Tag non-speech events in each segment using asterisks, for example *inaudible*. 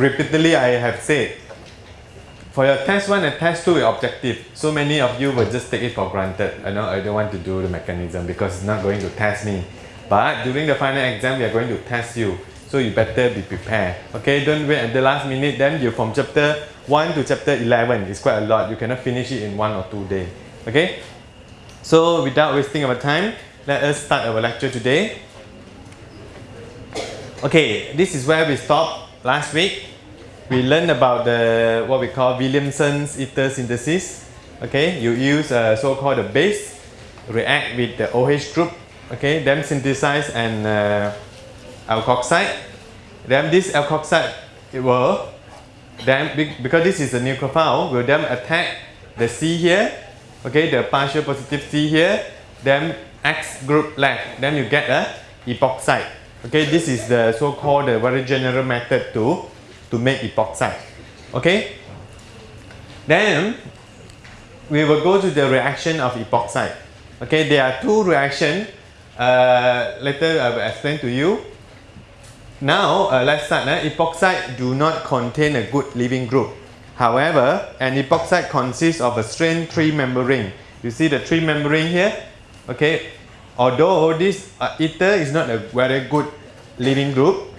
repeatedly I have said, for your test 1 and test 2 objective, so many of you will just take it for granted. I know I don't want to do the mechanism because it's not going to test me. But during the final exam, we are going to test you. So you better be prepared. Okay, don't wait at the last minute. Then you from chapter 1 to chapter 11. It's quite a lot. You cannot finish it in one or two days. Okay? So without wasting our time, let us start our lecture today. Okay, this is where we stopped last week. We learned about the what we call Williamson's ether synthesis. Okay, you use a so-called a base, react with the OH group. Okay, then synthesize an uh, alkoxide. Then this alkoxide it will then because this is a nucleophile, will then attack the C here. Okay, the partial positive C here. Then X group left. Then you get a epoxide. Okay, this is the so-called the very general method to, to make epoxide. Okay, then we will go to the reaction of epoxide. Okay, there are two reactions. Uh, later I will explain to you. Now uh, let's start. Uh, epoxide do not contain a good leaving group. However, an epoxide consists of a strained three-member ring. You see the three-member ring here? Okay, although this uh, ether is not a very good leaving group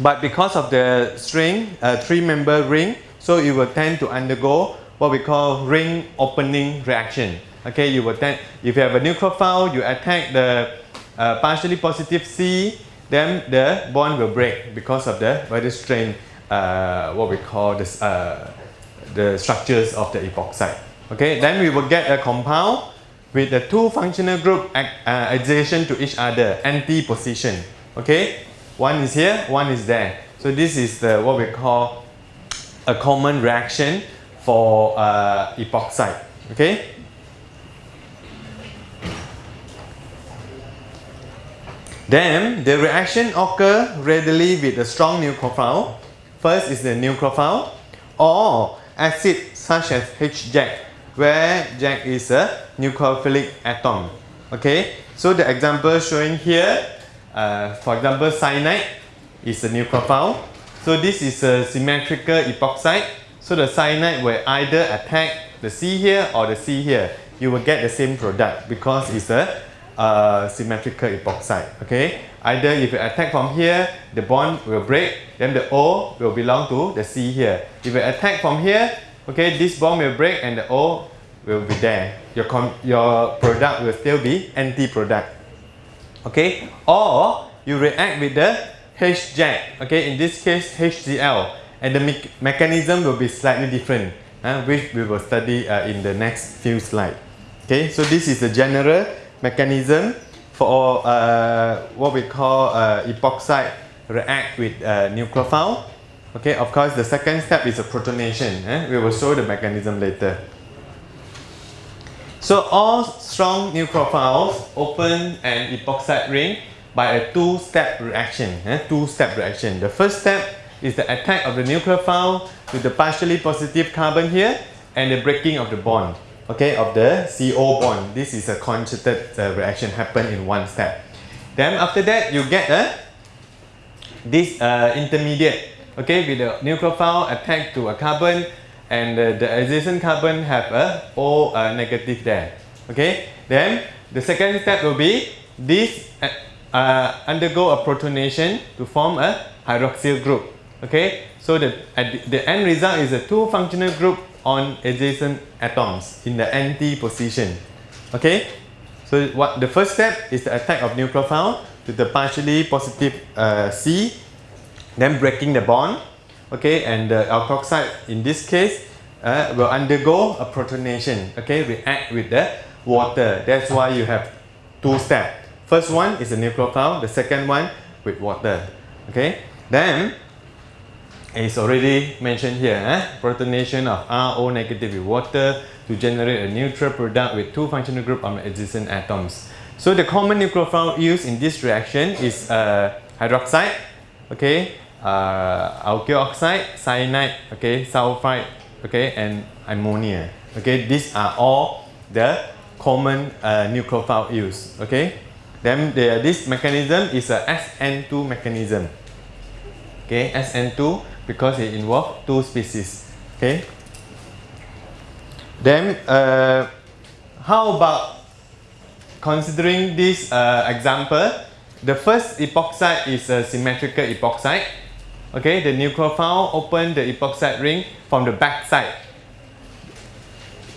but because of the string uh, three member ring so it will tend to undergo what we call ring opening reaction. Okay you will tend if you have a nucleophile you attack the uh, partially positive C then the bond will break because of the very strained uh, what we call this uh, the structures of the epoxide. Okay then we will get a compound with the two functional group uh, adjacent to each other anti position okay one is here one is there. So this is the what we call a common reaction for uh, epoxide okay? Then the reaction occur readily with a strong nucleophile. First is the nucleophile or acid such as H-Jack where Jack is a nucleophilic atom. Okay, so the example showing here, uh, for example, cyanide is a nucleophile. So this is a symmetrical epoxide. So the cyanide will either attack the C here or the C here. You will get the same product because it's a uh, symmetrical epoxide. Okay, either if you attack from here, the bond will break, then the O will belong to the C here. If you attack from here, okay this bond will break and the O will be there your your product will still be anti-product okay? Or you react with the H-Jack okay? In this case HCl and the me mechanism will be slightly different uh, which we will study uh, in the next few slides. Okay? So this is the general mechanism for uh, what we call uh, epoxide react with uh, nucleophile. Okay, of course, the second step is a protonation. Eh? We will show the mechanism later. So all strong nucleophiles open an epoxide ring by a two-step reaction. Eh? Two-step reaction. The first step is the attack of the nucleophile to the partially positive carbon here and the breaking of the bond. Okay, of the CO bond. This is a concerted uh, reaction happen in one step. Then after that, you get a this uh, intermediate okay with the nucleophile attached to a carbon and uh, the adjacent carbon have a O uh, negative there. Okay? Then the second step will be this uh, uh undergo a protonation to form a hydroxyl group. Okay? So the, the end result is a two functional group on adjacent atoms in the anti position. Okay? So what the first step is the attack of nucleophile to the partially positive uh, C then breaking the bond okay and the alkoxide in this case uh, will undergo a protonation. Okay react with the water. That's why you have two steps. First one is a nucleophile the second one with water. Okay then it's already mentioned here eh? protonation of RO negative with water to generate a neutral product with two functional group on adjacent atoms. So the common nucleophile used in this reaction is uh, hydroxide okay uh, alkyl oxide, cyanide, okay, sulfide, okay, and ammonia. Okay, these are all the common uh, nucleophile used. Okay, then the, this mechanism is a SN2 mechanism. Okay, SN2 because it involves two species. Okay. Then, uh, how about considering this uh, example? The first epoxide is a symmetrical epoxide. Okay, the nucleophile open the epoxide ring from the back side.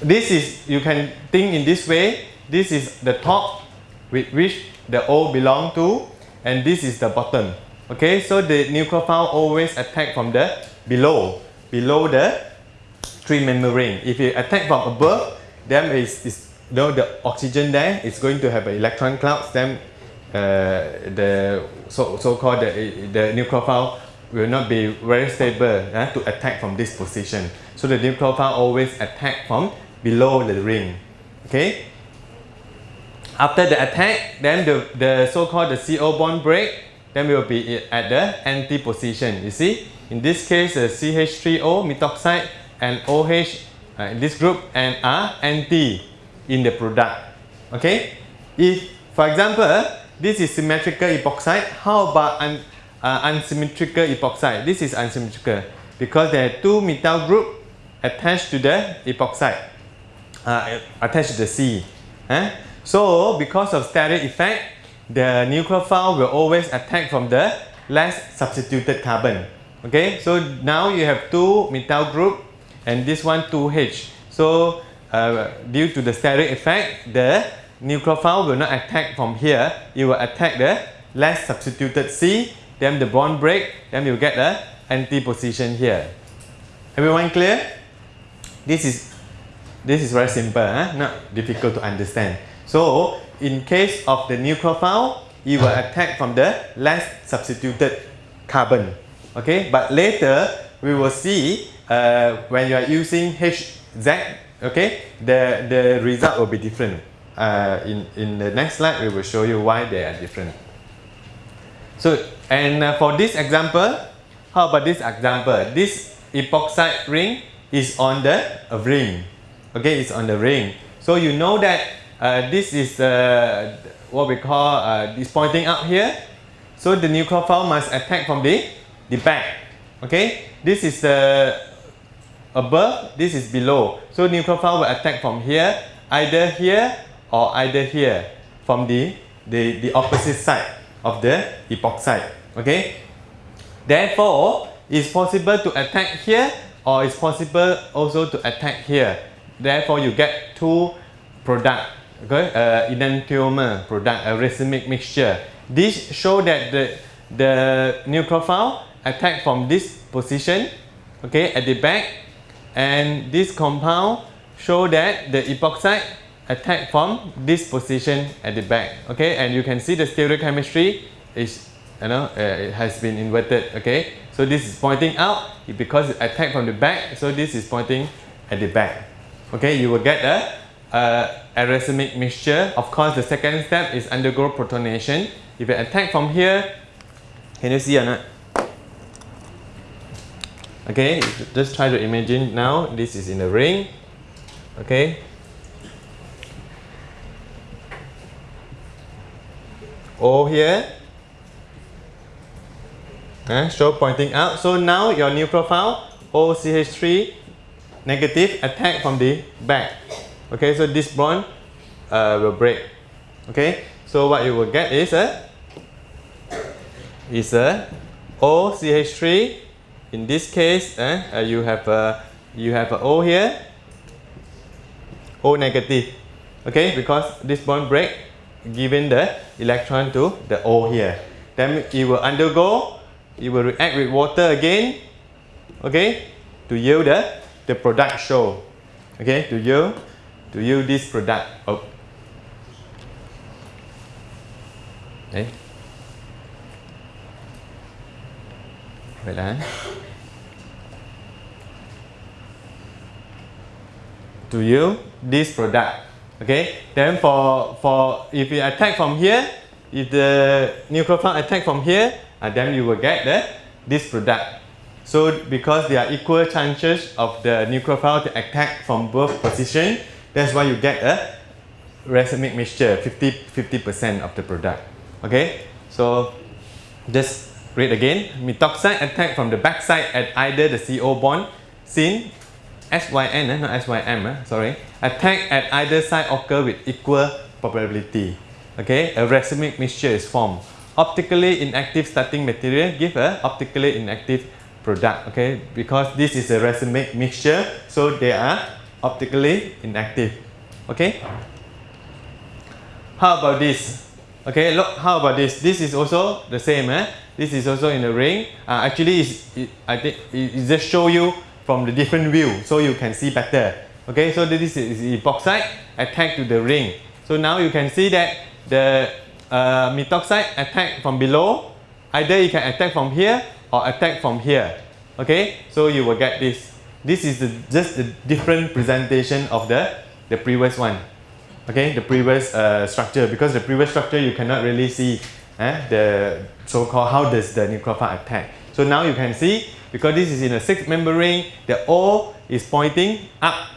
This is, you can think in this way, this is the top with which the O belong to and this is the bottom. Okay, so the nucleophile always attack from the below, below the three membrane. If you attack from above, then is you know, the oxygen there is going to have an electron clouds, then uh, the so, so called the, the nucleophile will not be very stable uh, to attack from this position. So the nucleophile always attack from below the ring. Okay. After the attack, then the, the so-called the CO bond break, then we will be at the anti position. You see, in this case, the CH3O methoxide and OH uh, in this group and are anti in the product. Okay. If, for example, this is symmetrical epoxide, how about uh, unsymmetrical epoxide? This is unsymmetrical because there are two methyl group attached to the epoxide, uh, attached to the C. Eh? So because of steric effect, the nucleophile will always attack from the less substituted carbon. Okay, so now you have two methyl group and this one 2H. So uh, due to the steric effect, the nucleophile will not attack from here. It will attack the less substituted C, then the bond break, then you get the anti position here. Everyone clear? This is this is very simple, huh? not difficult to understand. So in case of the nucleophile, it will attack from the less substituted carbon. Okay, but later we will see uh, when you are using HZ, okay, the, the result will be different. Uh, in, in the next slide, we will show you why they are different. So, and uh, for this example, how about this example? This epoxide ring is on the ring. Okay, it's on the ring. So you know that uh, this is uh, what we call uh, pointing out here. So the nucleophile must attack from the the back. Okay, this is the above, this is below. So nucleophile will attack from here, either here or either here, from the the, the opposite side of the epoxide. Okay, therefore it's possible to attack here or it's possible also to attack here. Therefore you get two product okay, uh, enantiomer product, a racemic mixture. This show that the, the nucleophile attack from this position, okay, at the back, and this compound show that the epoxide attack from this position at the back, okay, and you can see the stereochemistry is, you know, uh, it has been inverted, okay. So this is pointing out because it attack from the back, so this is pointing at the back, okay. You will get a uh, a mixture. Of course, the second step is undergo protonation. If you attack from here, can you see or not? Okay, just try to imagine now. This is in the ring. Okay. O here. Uh, show pointing out. So now your nucleophile OCH3 negative attack from the back. Okay, so this bond uh, will break. Okay, so what you will get is a is a OCH3. In this case, eh, uh, you have a you have a O here, O negative. Okay, because this bond break, given the electron to the O here, then it will undergo, it will react with water again. Okay, to yield the the product show. Okay, to yield to use this product oh. Đấy. Vậy là to use this product okay then for for if you attack from here if the nucleophile attack from here uh, then you will get the this product so because there are equal chances of the nucleophile to attack from both positions that's why you get a racemic mixture, 50 percent of the product. Okay, so just read again. Methoxide attack from the backside at either the CO bond syn SYN, eh, not SYM, eh, sorry. Attack at either side occur with equal probability. Okay, a racemic mixture is formed. Optically inactive starting material give a optically inactive product. Okay, because this is a racemic mixture, so they are optically inactive. Okay. How about this? Okay, look, how about this? This is also the same. Eh? This is also in the ring. Uh, actually, it, I think it, it just show you from the different view so you can see better. Okay, so this is epoxide attack to the ring. So now you can see that the uh, methoxide attack from below, either you can attack from here or attack from here. Okay, so you will get this. This is the, just the different presentation of the, the previous one. Okay, the previous uh, structure because the previous structure you cannot really see eh, the so-called how does the nucleophile attack. So now you can see because this is in a six member ring, the O is pointing up.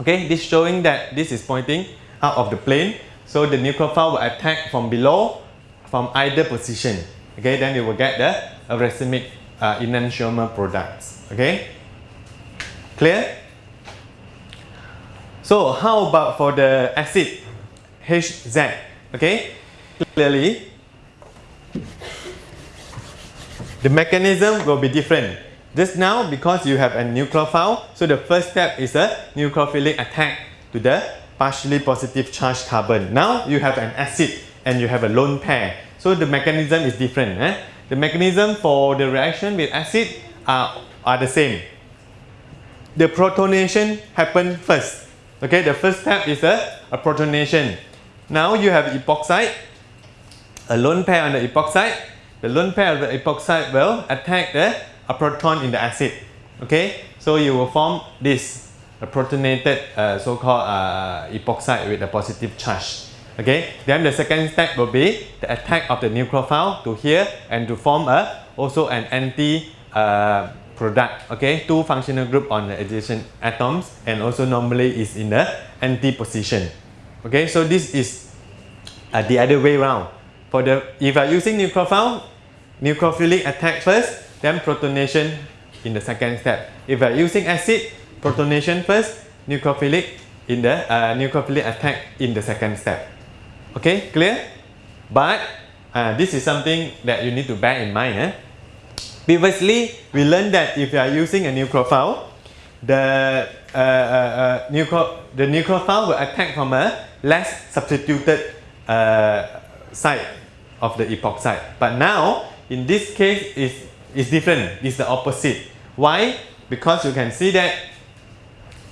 Okay, this showing that this is pointing out of the plane. So the nucleophile will attack from below from either position. Okay, then you will get the racemic uh, enantiomer products. Okay, clear? So how about for the acid HZ? Okay, clearly the mechanism will be different. Just now, because you have a nucleophile, so the first step is a nucleophilic attack to the partially positive charged carbon. Now you have an acid and you have a lone pair. So the mechanism is different. Eh? The mechanism for the reaction with acid are, are the same. The protonation happen first. Okay, the first step is a, a protonation. Now you have epoxide, a lone pair on the epoxide the lone pair of the epoxide will attack the a proton in the acid. Okay, so you will form this a protonated uh, so-called uh, epoxide with a positive charge. Okay, then the second step will be the attack of the nucleophile to here and to form a also an anti uh, product. Okay, two functional group on the adjacent atoms and also normally is in the anti position. Okay, so this is uh, the other way around. For the if are using nucleophile, nucleophilic attack first, then protonation in the second step. If are using acid, protonation first, nucleophilic in the uh, nucleophilic attack in the second step. Okay, clear? But uh, this is something that you need to bear in mind. Eh? Previously, we learned that if you are using a nucleophile, the uh, uh, uh nucleo the nucleophile will attack from a less substituted uh, side of the epoxide. But now, in this case, is is different. It's the opposite. Why? Because you can see that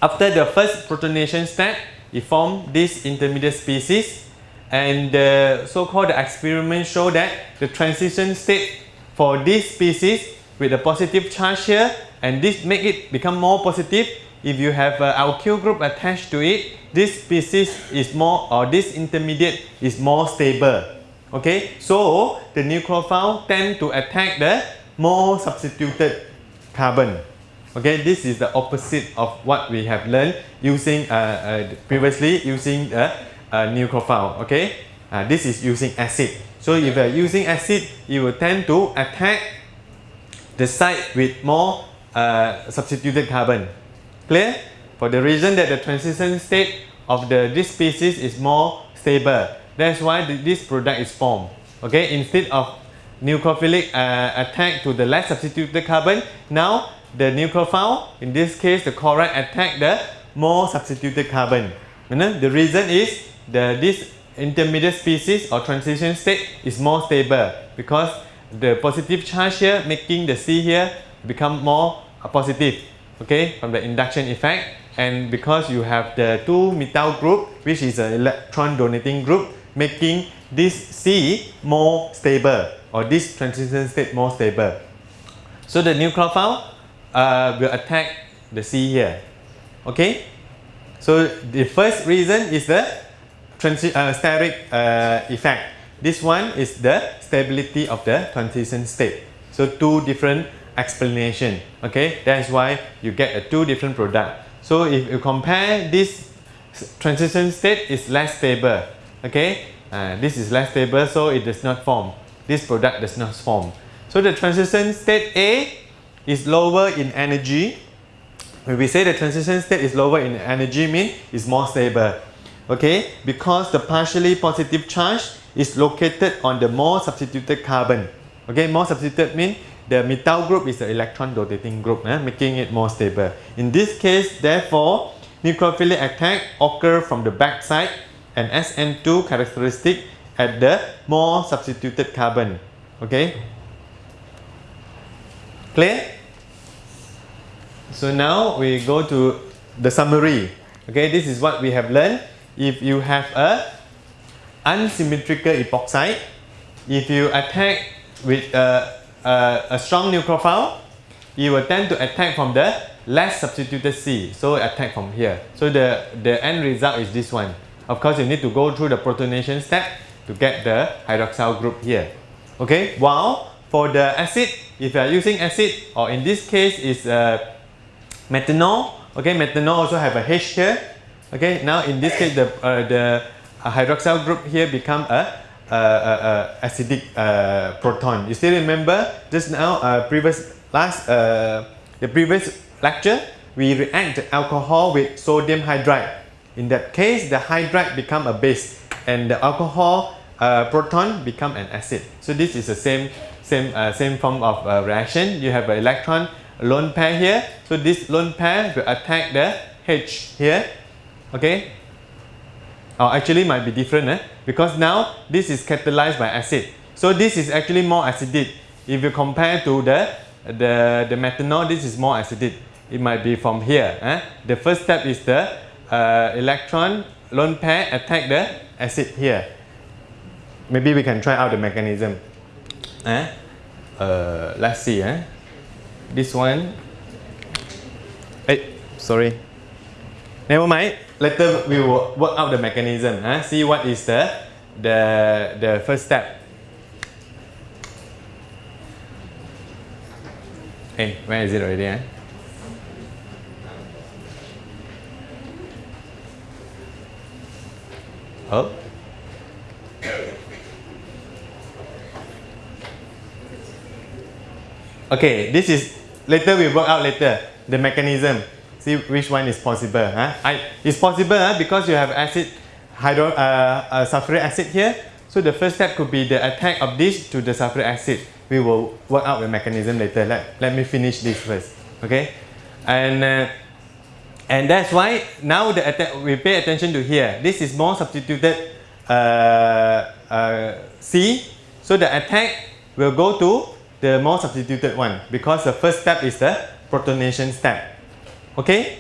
after the first protonation step, it formed this intermediate species and the so-called experiment show that the transition state for this species with a positive charge here and this make it become more positive if you have a alkyl group attached to it this species is more or this intermediate is more stable. Okay? So the nucleophile tend to attack the more substituted carbon. Okay? This is the opposite of what we have learned using uh, uh, previously using a uh, nucleophile. Okay? Uh, this is using acid. So if you are using acid you will tend to attack the site with more uh, substituted carbon clear? For the reason that the transition state of the this species is more stable. That's why the, this product is formed. Okay? Instead of nucleophilic uh, attack to the less substituted carbon now the nucleophile in this case the chloride attack the more substituted carbon. And then the reason is the this intermediate species or transition state is more stable because the positive charge here making the C here become more positive okay from the induction effect and because you have the two methyl group which is an electron donating group making this C more stable or this transition state more stable. So the nucleophile uh, will attack the C here. Okay? So the first reason is the uh, steric uh, effect. This one is the stability of the transition state. So two different explanation. Okay, that's why you get a two different product. So if you compare this transition state is less stable. Okay, uh, this is less stable, so it does not form. This product does not form. So the transition state A is lower in energy. When we say the transition state is lower in energy mean it's more stable. Okay, because the partially positive charge is located on the more substituted carbon. Okay, more substituted mean the methyl group is the electron donating group, eh, making it more stable. In this case, therefore, nucleophilic attack occur from the backside and SN2 characteristic at the more substituted carbon. Okay, clear? So now we go to the summary. Okay, this is what we have learned. If you have a unsymmetrical epoxide, if you attack with a, a, a strong nucleophile, you will tend to attack from the less substituted C. So attack from here. So the, the end result is this one. Of course, you need to go through the protonation step to get the hydroxyl group here. Okay, while for the acid, if you are using acid, or in this case is uh, methanol, okay, methanol also have a H here. Okay, now in this case, the, uh, the hydroxyl group here become a uh, uh, uh, Uh, uh, uh, acidic proton. You still remember just now previous last the previous lecture we react alcohol with sodium hydride. In that case the hydride become a base and the alcohol proton become an acid. So this is the same same same form of reaction. You have an electron lone pair here. So this lone pair will attack the H here. Okay, or actually might be different eh? because now this is catalyzed by acid so this is actually more acidic if you compare to the the, the methanol this is more acidic it might be from here eh? the first step is the uh, electron lone pair attack the acid here maybe we can try out the mechanism eh? Uh, let's see eh? this one hey, sorry never mind later we will work out the mechanism huh? see what is the the the first step hey where is it already eh? oh okay this is later we work out later the mechanism see which one is possible. Huh? I, it's possible huh? because you have acid, hydro, uh, uh, sulfuric acid here. So the first step could be the attack of this to the sulfuric acid. We will work out the mechanism later. Let, let me finish this first. Okay, and uh, and that's why now the attack we pay attention to here. This is more substituted uh, uh, C. So the attack will go to the more substituted one because the first step is the protonation step. Okay?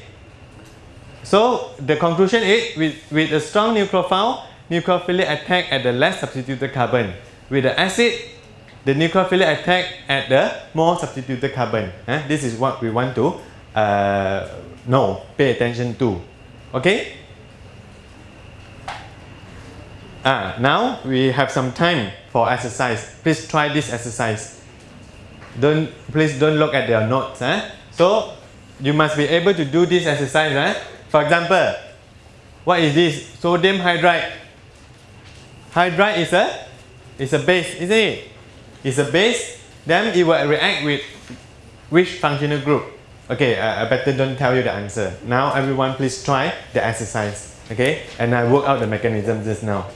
So the conclusion is with, with a strong nucleophile, nucleophilic attack at the less substituted carbon. With the acid, the nucleophilic attack at the more substituted carbon. Eh? This is what we want to uh, know, pay attention to. Okay? Ah, now we have some time for exercise. Please try this exercise. Don't please don't look at your notes. Eh? So you must be able to do this exercise. Eh? For example, what is this? Sodium hydride. Hydride is a, is a base, isn't it? It's a base, then it will react with which functional group? Okay, uh, I better don't tell you the answer. Now everyone please try the exercise. Okay, and I work out the mechanism just now.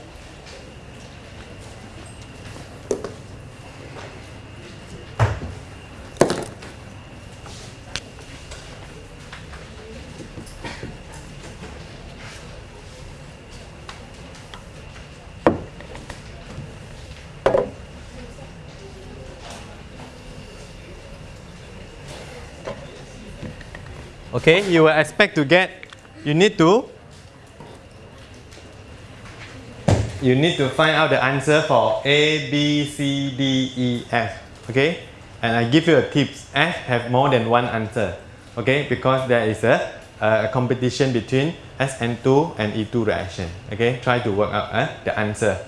Okay you will expect to get you need to you need to find out the answer for A, B, C, D, E, F okay? And I give you a tips F have more than one answer okay? Because there is a, a competition between SN2 and E2 reaction okay? Try to work out uh, the answer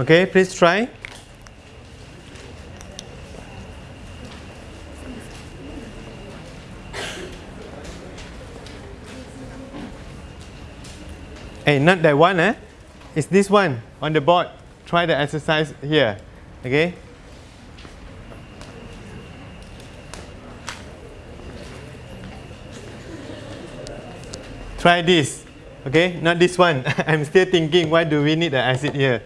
Okay, please try. Hey, not that one, eh? It's this one on the board. Try the exercise here. Okay? Try this. Okay, not this one. *laughs* I'm still thinking why do we need the acid here?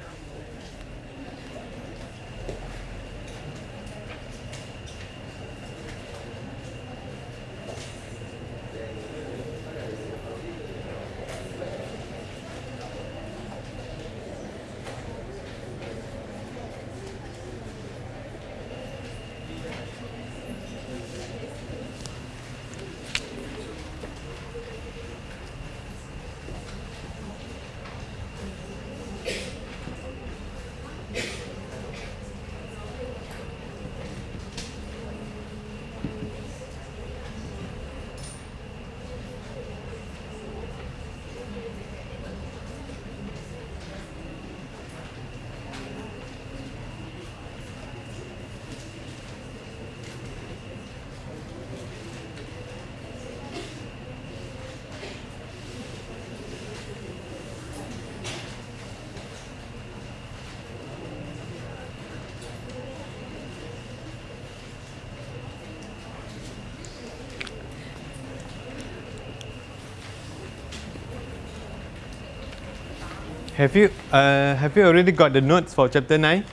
Have you uh, have you already got the notes for chapter nine?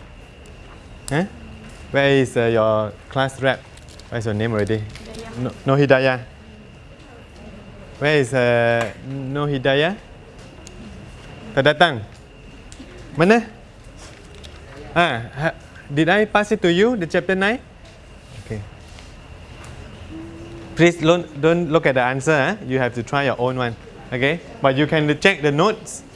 Huh? Where is uh, your class rep? What's your name already? No, no Hidayah. Where is uh, Nur Hidayah? Tak datang. Mana? Ah, ha, did I pass it to you the chapter nine? Okay. Please don't, don't look at the answer. Eh? You have to try your own one. Okay, but you can check the notes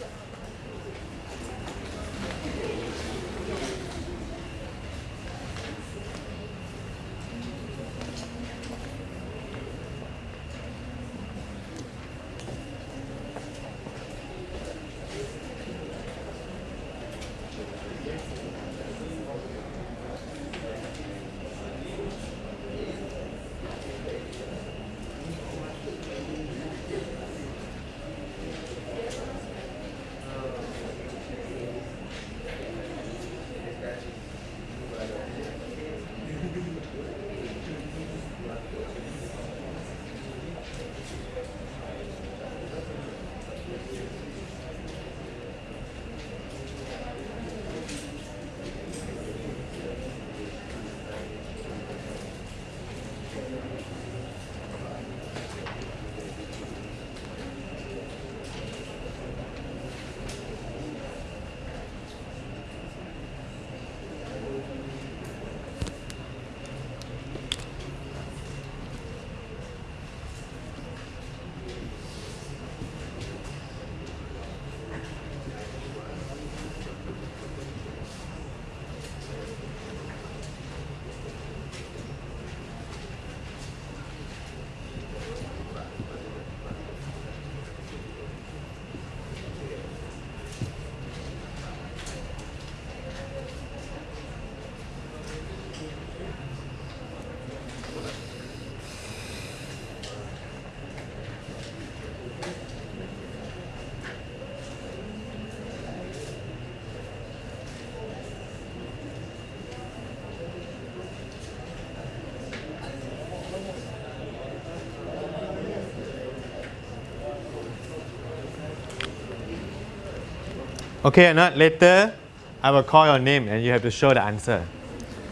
Okay or not? Later, I will call your name and you have to show the answer.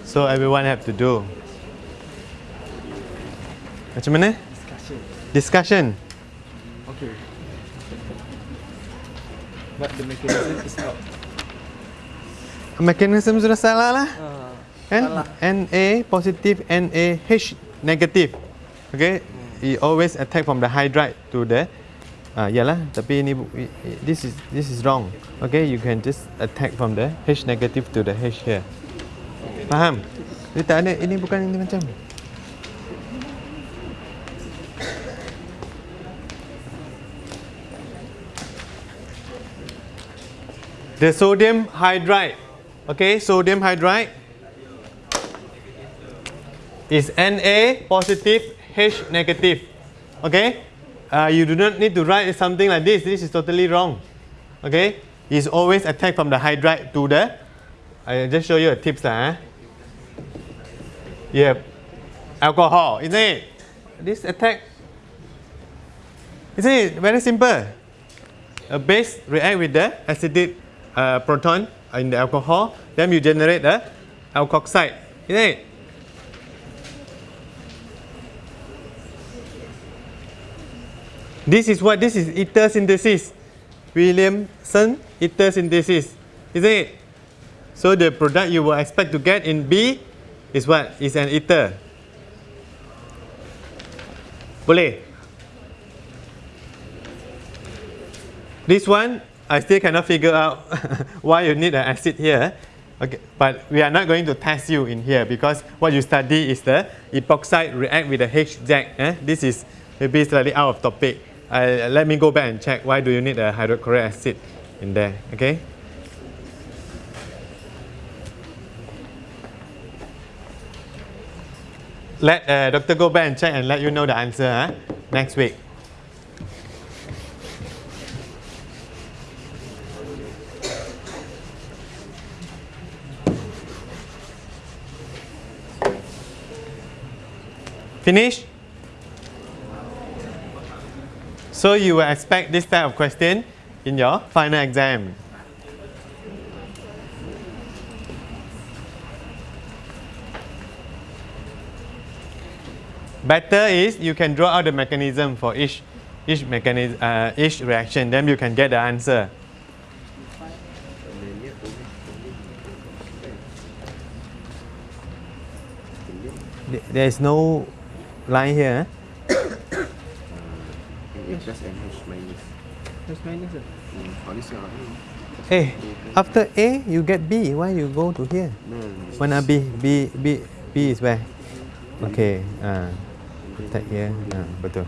So everyone have to do. What's Macam mana? Discussion. Discussion. Okay. But the mechanism is not. Mechanism sudah salah lah. Uh? Salah. Na positive, NaH negative. Okay? It always attack from the hydride to the Ah, yalah, tapi ini this is this is wrong. Okay, you can just attack from the H negative to the H here. Faham? Dia tak ada ini bukan ini macam. The sodium hydride Okay, sodium hydride is Na positive, H negative. Okay, uh, you do not need to write something like this. This is totally wrong. Okay, it's always attack from the hydride to the. I just show you a tips lah. Yeah, alcohol, isn't it? This attack. Isn't it very simple? A base react with the acidic uh, proton in the alcohol, then you generate the alkoxide, isn't it? This is what this is ether synthesis. Williamson ether synthesis, isn't it? So the product you will expect to get in B is what? Is an ether. Boleh? This one I still cannot figure out *laughs* why you need an acid here. Okay, but we are not going to test you in here because what you study is the epoxide react with the HZ. Eh? This is maybe slightly out of topic. Uh, let me go back and check why do you need a hydrochloric acid in there. Okay. Let uh, Doctor go back and check and let you know the answer huh? next week. Finish? So you will expect this type of question in your final exam. Better is you can draw out the mechanism for each each mechanism uh, each reaction, then you can get the answer. There is no line here. Eh? Just NH minus. Plus minus ah. Hmm, this side, hmm. Hey, after A you get B. Why you go to here? No, Mana B? B B B is where? Okay. Uh, take here. Uh, betul.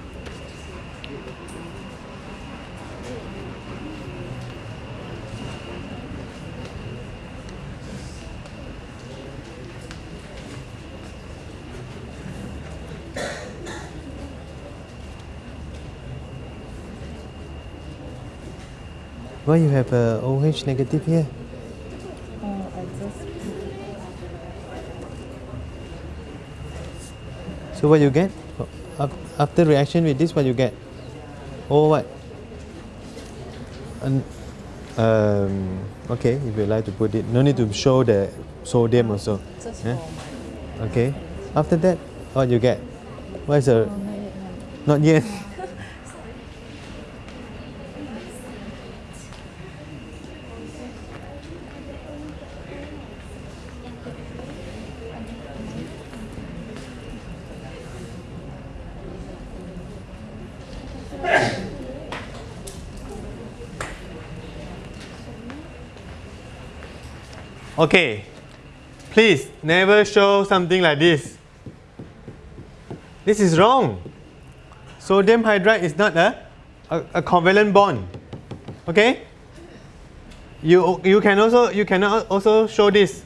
Why you have a OH negative here? Oh, I just So what you get? After reaction with this, what you get? Oh what? An- um, okay, if you like to put it, no need to show the sodium also. just Yeah. Okay. After that, what you get? What is the? oh, not yet, Not yet. Okay, please never show something like this. This is wrong. Sodium hydride is not a, a, a covalent bond. Okay? You, you can also you cannot also show this.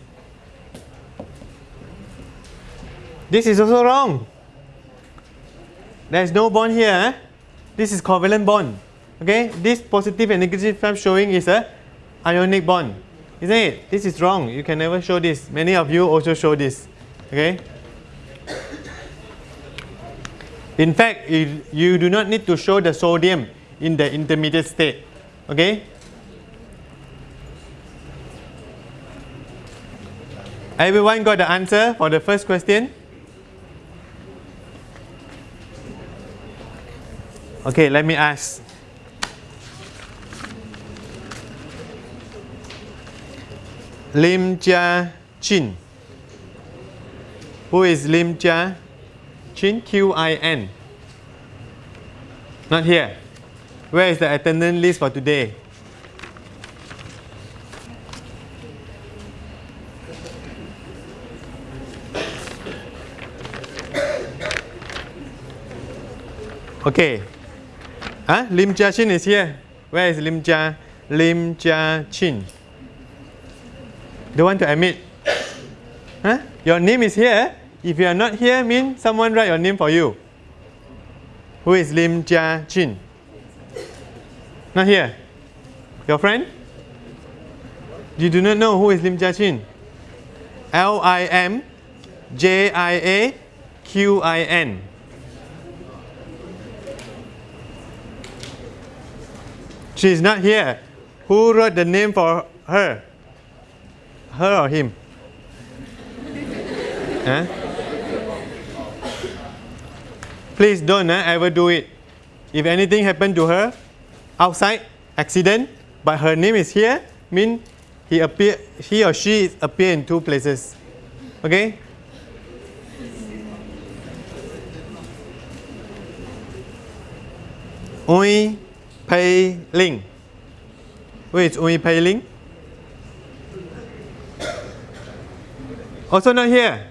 This is also wrong. There is no bond here. eh? This is covalent bond. Okay? This positive and negative charge showing is a ionic bond. Isn't it? This is wrong. You can never show this. Many of you also show this. Okay? In fact, you, you do not need to show the sodium in the intermediate state. Okay? Everyone got the answer for the first question? Okay, let me ask. Lim Jia Qin. Who is Lim Jia Qin? Q I N. Not here. Where is the attendance list for today? Okay. Huh? Lim Jia Qin is here. Where is Lim Jia? Lim Jia Qin. Don't want to admit. Huh? Your name is here. Eh? If you are not here, mean someone write your name for you. Who is Lim Jia Qin? Not here. Your friend? You do not know who is Lim Jia Qin? L I M J I A Q I N. She is not here. Who wrote the name for her? Her or him? Huh? Please don't uh, ever do it. If anything happened to her outside accident, but her name is here, mean he appear he or she appear in two places. Okay? Ui Pei Ling. Who is Ui Pei Ling? Also not here.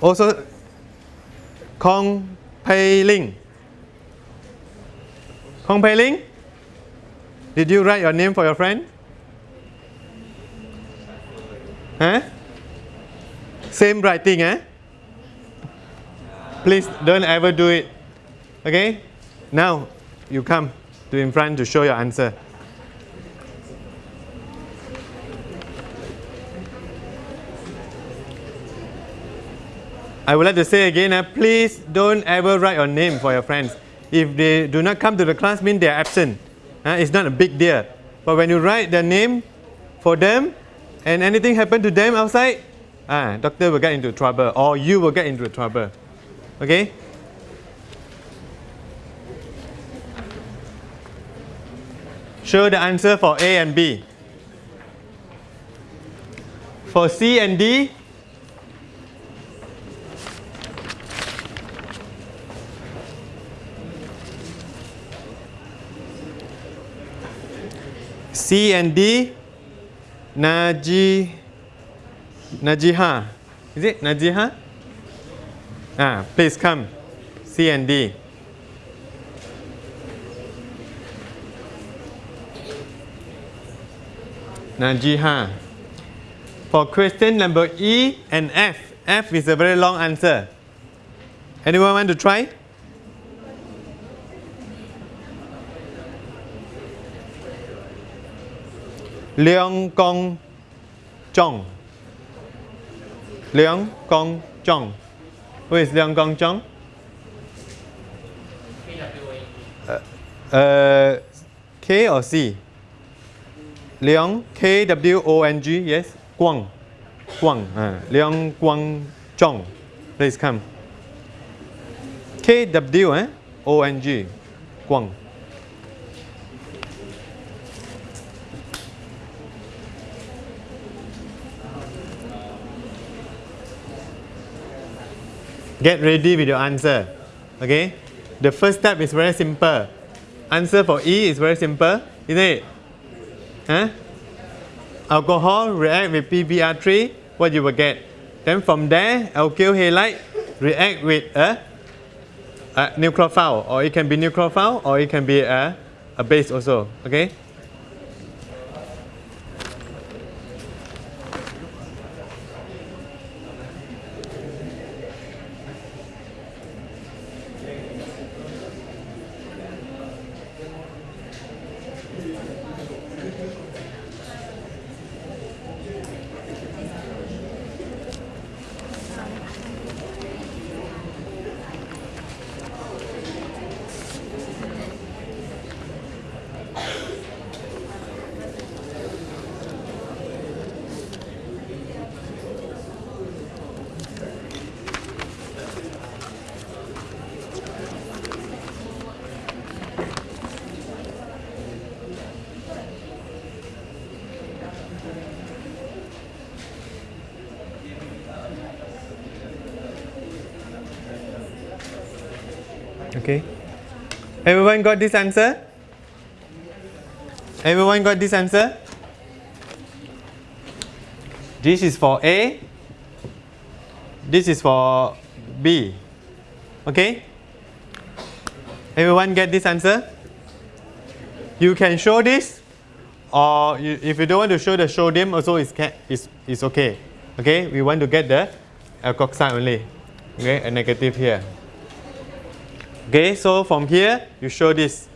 Also Kong Pei Ling. Kong Pei Ling? Did you write your name for your friend? Huh? Same writing, eh? Please don't ever do it. Okay? Now you come to in front to show your answer. I would like to say again, uh, please don't ever write your name for your friends. If they do not come to the class, mean they are absent. Uh, it's not a big deal. But when you write their name for them and anything happen to them outside, ah, doctor will get into trouble or you will get into trouble. Okay? Show the answer for A and B. For C and D, C and D, Naji, Najiha. Is it Najiha? Ah, please come. C and D. Najiha. For question number E and F, F is a very long answer. Anyone want to try? Leong Kong Chong. Leong Kong Chong. Who is Leong Kong Chong? Uh, uh, K or C? Leong K W O N G yes Guang Guang uh, Leong Guang Chong please come K W eh O N G Guang Get ready with your answer. Okay? The first step is very simple. Answer for E is very simple, isn't it? Huh? Alcohol react with PBr3, what you will get. Then from there, alkyl halide react with a, a nucleophile, or it can be nucleophile, or it can be a, a base also. Okay? Everyone got this answer? Everyone got this answer? This is for A. This is for B. Okay? Everyone get this answer? You can show this or you, if you don't want to show the sodium also is, is, is okay. Okay, we want to get the alkoxide only. Okay, a negative here. Okay, so from here you show this.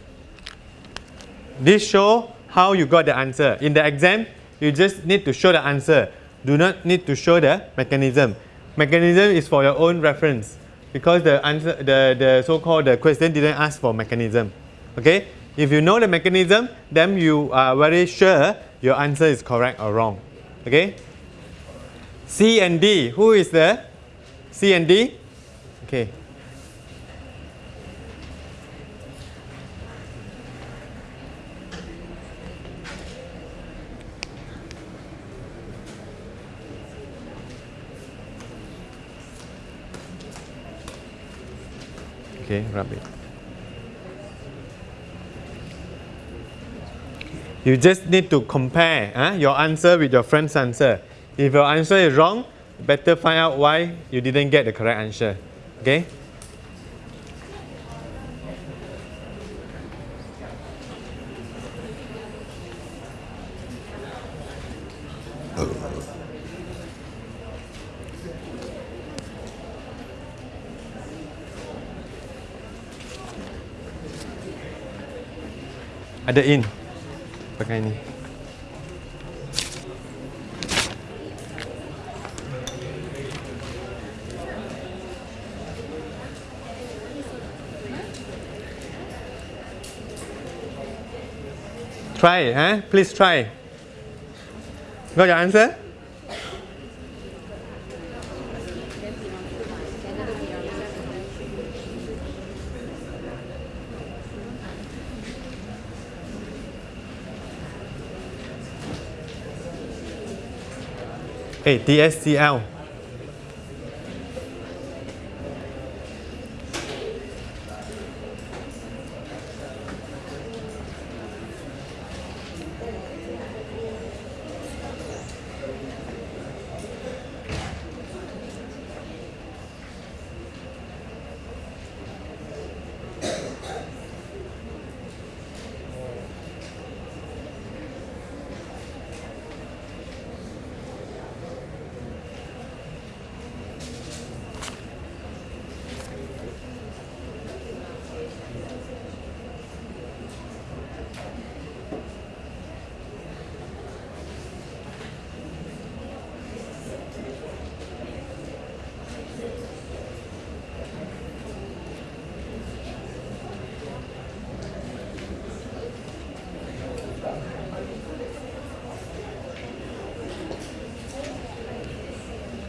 This show how you got the answer. In the exam, you just need to show the answer. Do not need to show the mechanism. Mechanism is for your own reference because the answer, the, the so-called the question didn't ask for mechanism. Okay, if you know the mechanism, then you are very sure your answer is correct or wrong. Okay. C and D. Who is the C and D? Okay. Okay, rub it. You just need to compare huh, your answer with your friend's answer. If your answer is wrong, better find out why you didn't get the correct answer. Okay? Ada in. Pakai ni. Try, huh? Please try. Got your answer? Hey, DSCL.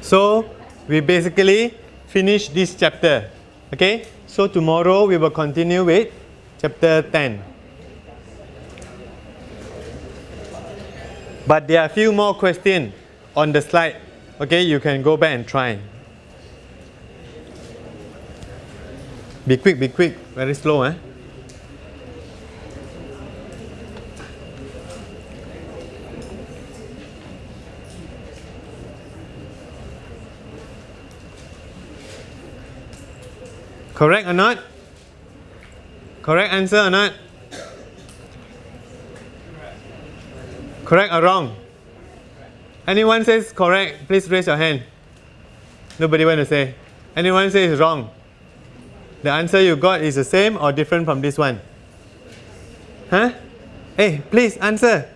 So we basically finish this chapter. Okay? So tomorrow we will continue with chapter 10. But there are a few more questions on the slide. Okay, you can go back and try. Be quick, be quick, very slow, eh? Correct or not? Correct answer or not? Correct or wrong? Anyone says correct, please raise your hand. Nobody want to say. Anyone says wrong? The answer you got is the same or different from this one? Huh? Hey, please answer.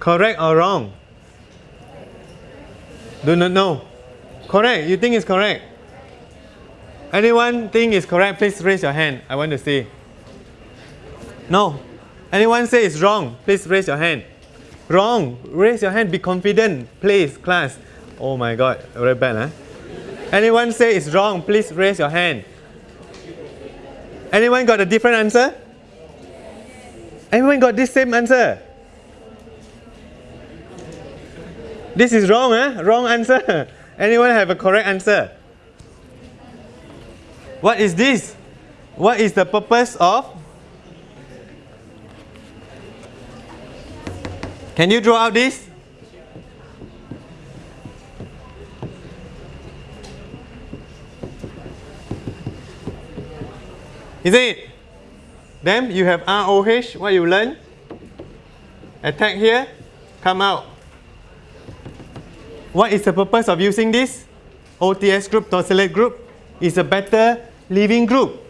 Correct or wrong? Do not know. Correct. You think it's correct? Anyone think is correct? Please raise your hand. I want to see. No. Anyone say it's wrong? Please raise your hand. Wrong. Raise your hand. Be confident. Please, class. Oh my God. Very bad, huh? Anyone say it's wrong? Please raise your hand. Anyone got a different answer? Anyone got this same answer? This is wrong, huh? Wrong answer. *laughs* Anyone have a correct answer? What is this? What is the purpose of? Can you draw out this? Is it? Then you have ROH, what you learn? Attack here, come out. What is the purpose of using this? OTS group, tosylate group is a better leaving group.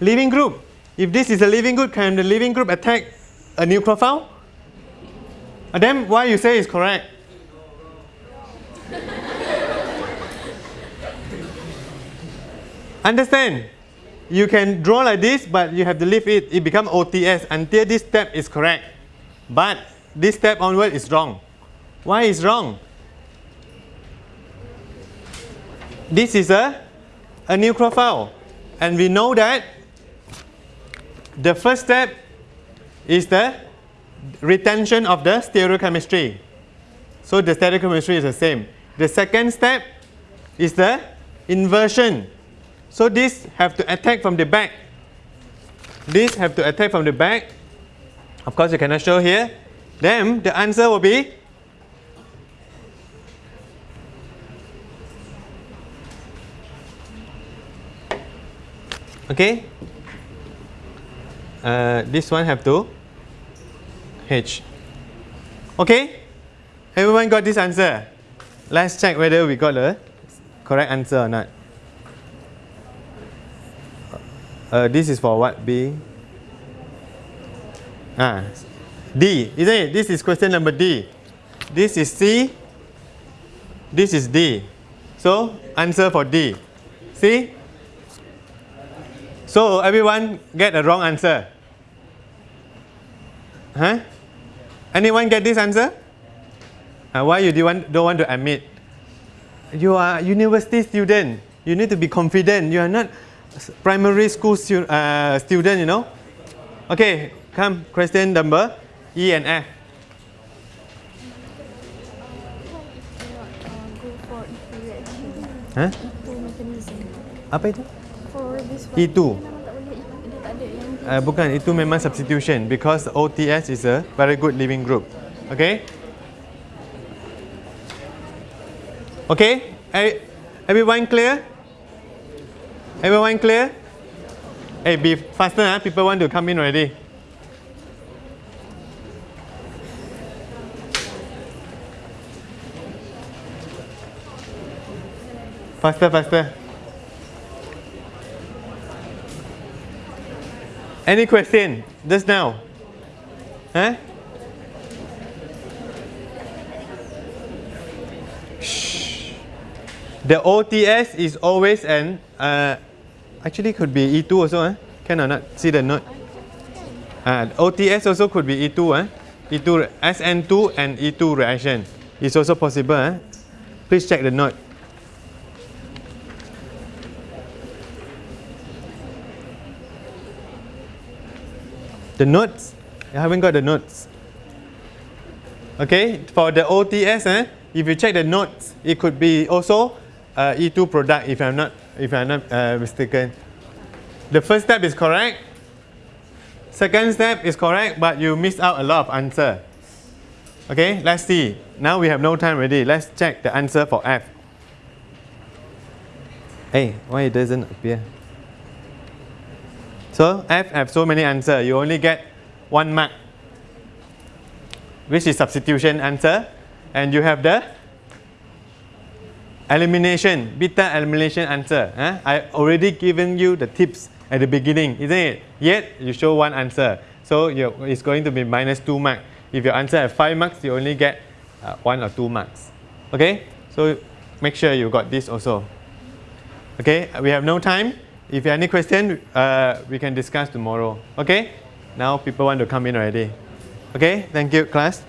Leaving group. If this is a leaving group, can the leaving group attack a nucleophile? And uh, then why you say is correct? Understand? You can draw like this, but you have to leave it. It become OTS until this step is correct. But this step onward is wrong. Why is wrong? This is a, a nucleophile. And we know that the first step is the retention of the stereochemistry. So the stereochemistry is the same. The second step is the inversion. So this have to attack from the back. This have to attack from the back. Of course, you cannot show here. Then the answer will be okay. Uh, this one have to H. Okay? Everyone got this answer? Let's check whether we got the correct answer or not. Uh, this is for what? B? Ah, D, isn't it? This is question number D. This is C. This is D. So, answer for D. See? So, everyone get a wrong answer. Huh? Anyone get this answer? Uh, why you do want, don't want to admit? You are a university student. You need to be confident. You are not primary school stu- uh, student, you know. Okay, come question number E and F. Not uh, go for E2 reaction. Huh? E2. Apa itu? For this one. E2. Dia memang tak boleh, dia tak ada yang Uh, bukan, itu memang substitution because OTS is a very good living group. Okay? Okay? Everyone clear? Everyone clear? Hey, be faster, huh? people want to come in already. Faster, faster. Any question just now? Huh? Shh. The OTS is always an uh, actually could be E2 also, huh? Can or not? See the note. Uh, OTS also could be E2, huh? E2 SN2 and E2 reaction is also possible. Huh? Please check the note. The notes, you haven't got the notes. Okay, for the OTS, eh, if you check the notes, it could be also uh, E2 product if I'm not if I'm not uh, mistaken. The first step is correct. Second step is correct, but you missed out a lot of answer. Okay, let's see. Now we have no time already. Let's check the answer for F. Hey, why it doesn't appear? So F have so many answer. You only get one mark, which is substitution answer, and you have the elimination beta elimination answer. Huh? I already given you the tips at the beginning, isn't it? Yet you show one answer, so it's going to be minus two marks. If your answer have five marks, you only get uh, one or two marks. Okay, so make sure you got this also. Okay, we have no time. If you have any question, uh, we can discuss tomorrow. Okay, now people want to come in already. Okay, thank you, class.